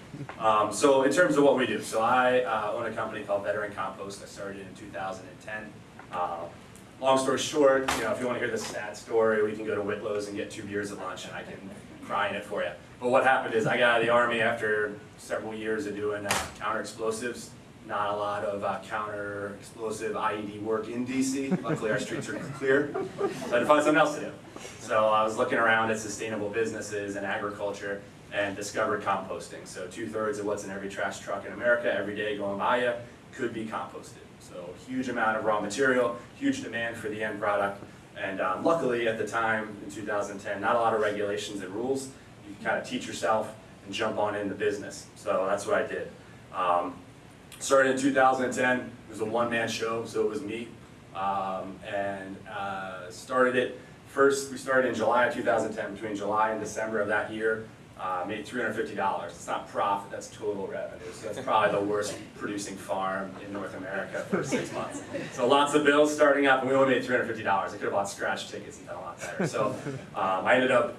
Um, so in terms of what we do, so I uh, own a company called Veteran Compost. I started in 2010. Uh, long story short, you know, if you want to hear the sad story, we can go to Whitlow's and get two beers at lunch, and I can cry in it for you. But what happened is I got out of the army after several years of doing uh, counter explosives. Not a lot of uh, counter explosive IED work in DC. Luckily, our streets are clear. So I had to find something else to do. So I was looking around at sustainable businesses and agriculture and discovered composting. So two-thirds of what's in every trash truck in America every day going by you could be composted. So huge amount of raw material, huge demand for the end product. And um, luckily at the time in 2010, not a lot of regulations and rules. You can kind of teach yourself and jump on in the business. So that's what I did. Um, started in 2010, it was a one-man show, so it was me. Um, and uh, started it, first we started in July of 2010, between July and December of that year. Uh, made $350. It's not profit, that's total revenue. So that's probably the worst producing farm in North America for six months. So lots of bills starting up, and we only made $350. I could have bought scratch tickets and done a lot better. So um, I ended up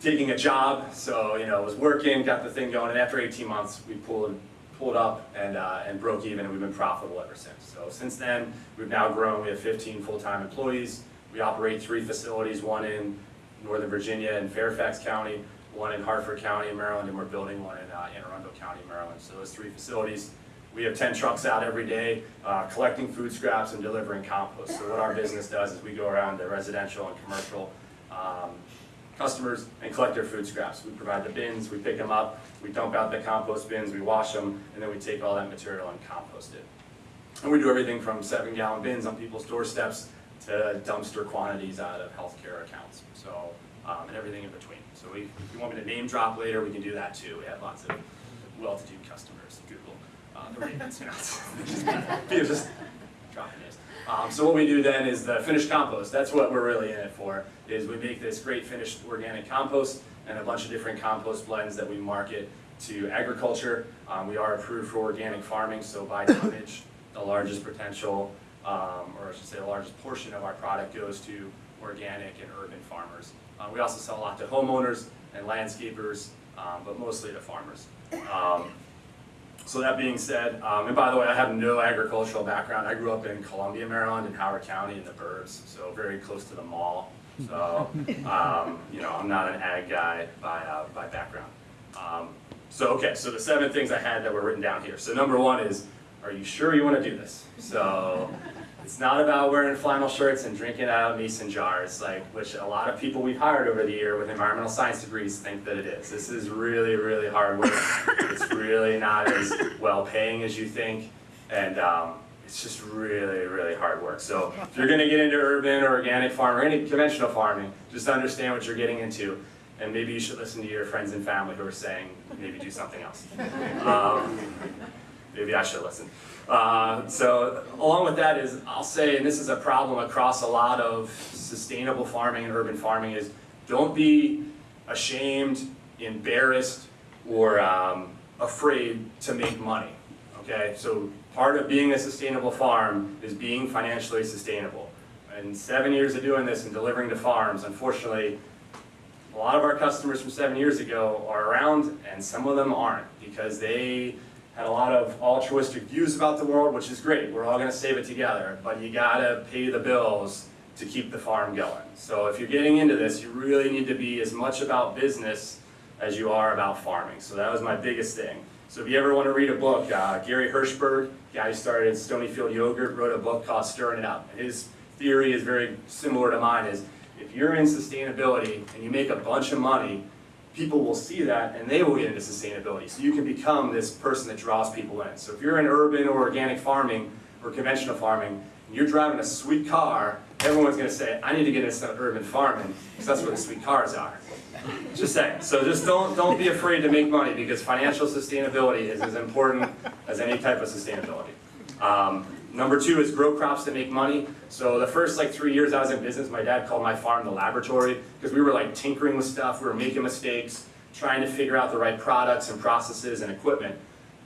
taking a job, so you know, was working, got the thing going, and after 18 months, we pulled pulled up and, uh, and broke even, and we've been profitable ever since. So since then, we've now grown. We have 15 full-time employees. We operate three facilities, one in Northern Virginia and Fairfax County, one in Harford County, Maryland, and we're building one in uh, Anne Arundel County, Maryland. So those three facilities. We have 10 trucks out every day uh, collecting food scraps and delivering compost. So what our business does is we go around to residential and commercial um, customers and collect their food scraps. We provide the bins, we pick them up, we dump out the compost bins, we wash them, and then we take all that material and compost it. And we do everything from seven gallon bins on people's doorsteps to dumpster quantities out of healthcare and everything in between. So we, if you want me to name drop later, we can do that too. We have lots of well-to-do customers, Google, uh, the Ravens, you know, just, just dropping names. Um, so what we do then is the finished compost. That's what we're really in it for, is we make this great finished organic compost and a bunch of different compost blends that we market to agriculture. Um, we are approved for organic farming, so by tonnage, the largest potential, um, or I should say the largest portion of our product goes to organic and urban farmers. Uh, we also sell a lot to homeowners and landscapers, um, but mostly to farmers. Um, so that being said, um, and by the way, I have no agricultural background. I grew up in Columbia, Maryland, in Howard County in the burbs, so very close to the mall. So, um, you know, I'm not an ag guy by, uh, by background. Um, so, okay, so the seven things I had that were written down here. So number one is, are you sure you want to do this? So, it's not about wearing flannel shirts and drinking out of mason jars, like which a lot of people we've hired over the year with environmental science degrees think that it is. This is really, really hard work. it's really not as well paying as you think, and um, it's just really, really hard work. So if you're going to get into urban or organic farming or any conventional farming, just understand what you're getting into. And maybe you should listen to your friends and family who are saying, maybe do something else. Um, maybe I should listen. Uh, so along with that is, I'll say, and this is a problem across a lot of sustainable farming and urban farming, is don't be ashamed, embarrassed, or um, afraid to make money. Okay, so part of being a sustainable farm is being financially sustainable. And seven years of doing this and delivering to farms, unfortunately, a lot of our customers from seven years ago are around and some of them aren't because they had a lot of altruistic views about the world, which is great. We're all going to save it together, but you got to pay the bills to keep the farm going. So if you're getting into this, you really need to be as much about business as you are about farming. So that was my biggest thing. So if you ever want to read a book, uh, Gary Hirshberg, guy who started Stonyfield Yogurt, wrote a book called Stirring It Up. His theory is very similar to mine, is if you're in sustainability and you make a bunch of money, people will see that and they will get into sustainability. So you can become this person that draws people in. So if you're in urban or organic farming or conventional farming, and you're driving a sweet car, everyone's going to say, I need to get into urban farming because that's where the sweet cars are. Just saying. So just don't, don't be afraid to make money because financial sustainability is as important as any type of sustainability. Um, Number two is grow crops that make money. So the first like three years I was in business, my dad called my farm the laboratory because we were like tinkering with stuff, we were making mistakes, trying to figure out the right products and processes and equipment.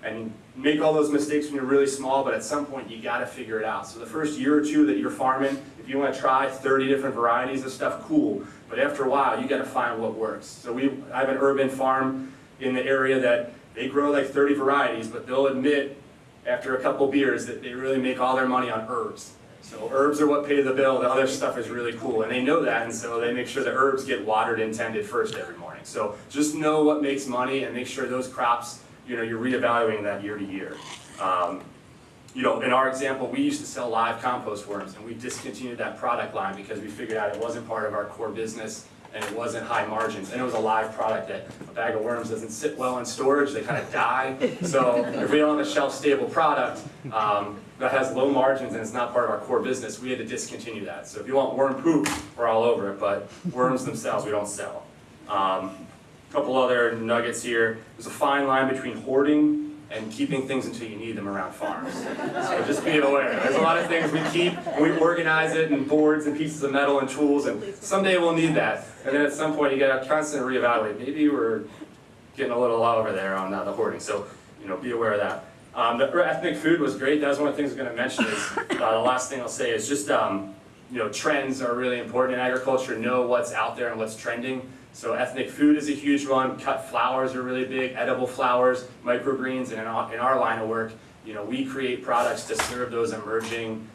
And make all those mistakes when you're really small, but at some point you gotta figure it out. So the first year or two that you're farming, if you wanna try 30 different varieties of stuff, cool. But after a while, you gotta find what works. So we, I have an urban farm in the area that they grow like 30 varieties, but they'll admit after a couple beers that they really make all their money on herbs. So herbs are what pay the bill, the other stuff is really cool, and they know that, and so they make sure the herbs get watered and tended first every morning. So just know what makes money and make sure those crops, you know, you're reevaluating that year to year. Um, you know, in our example, we used to sell live compost worms, and we discontinued that product line because we figured out it wasn't part of our core business, and it wasn't high margins, and it was a live product that a bag of worms doesn't sit well in storage, they kind of die. So if we don't have a shelf-stable product um, that has low margins and it's not part of our core business, we had to discontinue that. So if you want worm poop, we're all over it, but worms themselves we don't sell. Um, couple other nuggets here. There's a fine line between hoarding and keeping things until you need them around farms. So just be aware. There's a lot of things we keep, and we organize it in boards and pieces of metal and tools, and someday we'll need that. And then at some point you gotta constantly reevaluate. Maybe we're getting a little over there on uh, the hoarding, so you know, be aware of that. Um, the ethnic food was great. That was one of the things I'm gonna mention is, uh, the last thing I'll say is just, um, you know, trends are really important in agriculture. Know what's out there and what's trending. So ethnic food is a huge one, cut flowers are really big, edible flowers, microgreens, and in our, in our line of work, you know, we create products to serve those emerging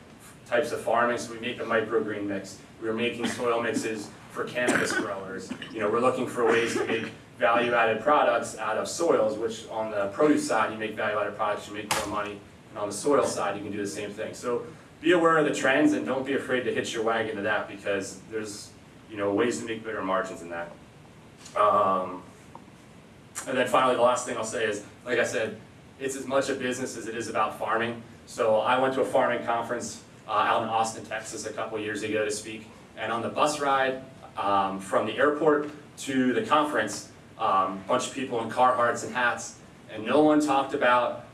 types of farming, so we make a microgreen mix. We're making soil mixes for cannabis growers. You know, we're looking for ways to make value-added products out of soils, which on the produce side, you make value-added products, you make more money, and on the soil side, you can do the same thing. So be aware of the trends and don't be afraid to hitch your wagon to that because there's, you know, ways to make bigger margins in that. Um, and then finally, the last thing I'll say is, like I said, it's as much a business as it is about farming. So I went to a farming conference uh, out in Austin, Texas a couple years ago to speak. And on the bus ride um, from the airport to the conference, a um, bunch of people in Carhartts and hats, and no one talked about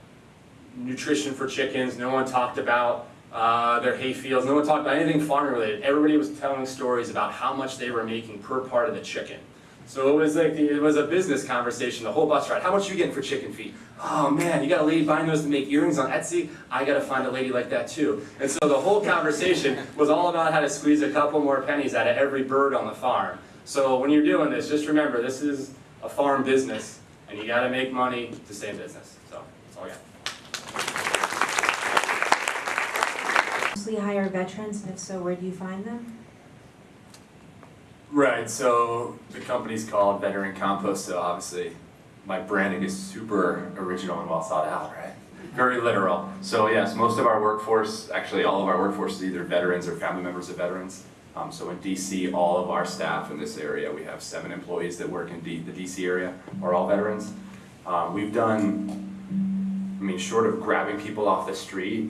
nutrition for chickens, no one talked about uh, their hay fields, no one talked about anything farming related. Everybody was telling stories about how much they were making per part of the chicken. So it was like, it was a business conversation, the whole bus ride. How much are you getting for chicken feet? Oh man, you got a lady buying those to make earrings on Etsy? I gotta find a lady like that too. And so the whole conversation was all about how to squeeze a couple more pennies out of every bird on the farm. So when you're doing this, just remember, this is a farm business, and you gotta make money to stay in business. So, that's all I got. Mostly hire veterans, and if so, where do you find them? Right, so the company's called Veteran Compost, so obviously my branding is super original and well thought out, right? Very literal. So yes, most of our workforce, actually all of our workforce is either veterans or family members of veterans. Um, so in DC, all of our staff in this area, we have seven employees that work in D the DC area, are all veterans. Um, we've done, I mean, short of grabbing people off the street,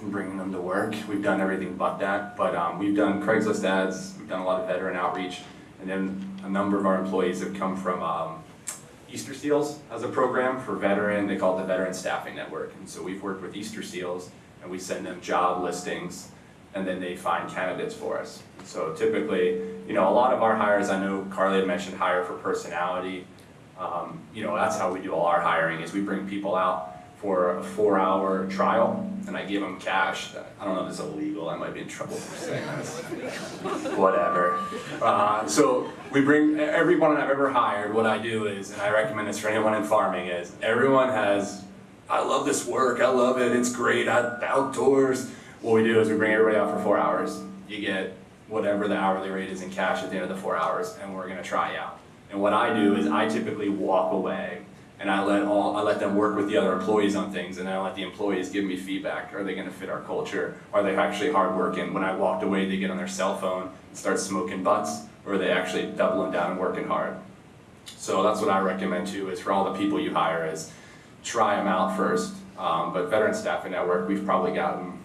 and bringing them to work. We've done everything but that, but um, we've done Craigslist ads, we've done a lot of veteran outreach, and then a number of our employees have come from um, Easter Seals as a program for veteran, they call it the Veteran Staffing Network. And so we've worked with Easter Seals and we send them job listings and then they find candidates for us. So typically, you know, a lot of our hires, I know Carly had mentioned hire for personality. Um, you know, that's how we do all our hiring is we bring people out for a four hour trial and I give them cash. I don't know if it's illegal, I might be in trouble for saying this. Whatever. Uh, so we bring, everyone I've ever hired, what I do is, and I recommend this for anyone in farming, is everyone has, I love this work, I love it, it's great, I, outdoors. What we do is we bring everybody out for four hours. You get whatever the hourly rate is in cash at the end of the four hours and we're gonna try you out. And what I do is I typically walk away and I let all I let them work with the other employees on things, and I let the employees give me feedback. Are they going to fit our culture? Are they actually hardworking? When I walked away, they get on their cell phone and start smoking butts, or are they actually doubling down and working hard? So that's what I recommend too. Is for all the people you hire, is try them out first. Um, but Veteran Staffing Network, we've probably gotten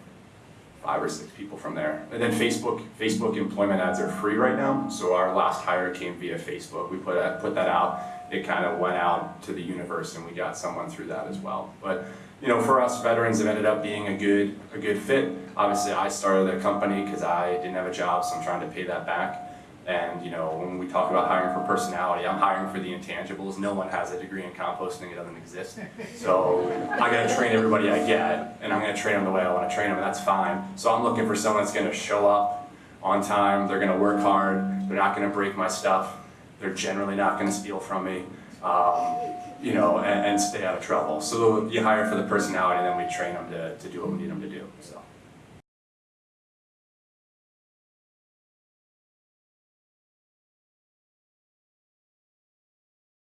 five or six people from there. And then Facebook, Facebook employment ads are free right now. So our last hire came via Facebook. We put that, put that out it kind of went out to the universe and we got someone through that as well. But you know, for us, veterans have ended up being a good, a good fit. Obviously, I started a company because I didn't have a job, so I'm trying to pay that back. And you know, when we talk about hiring for personality, I'm hiring for the intangibles. No one has a degree in composting; it doesn't exist. So I got to train everybody I get, and I'm going to train them the way I want to train them, and that's fine. So I'm looking for someone that's going to show up on time. They're going to work hard. They're not going to break my stuff. They're generally not going to steal from me. Um, you know, and, and stay out of trouble. So you hire for the personality, and then we train them to, to do what we need them to do, so.